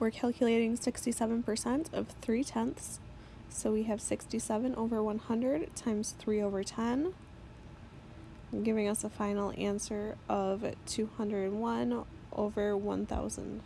We're calculating 67% of 3 tenths. So we have 67 over 100 times 3 over 10, giving us a final answer of 201 over 1000.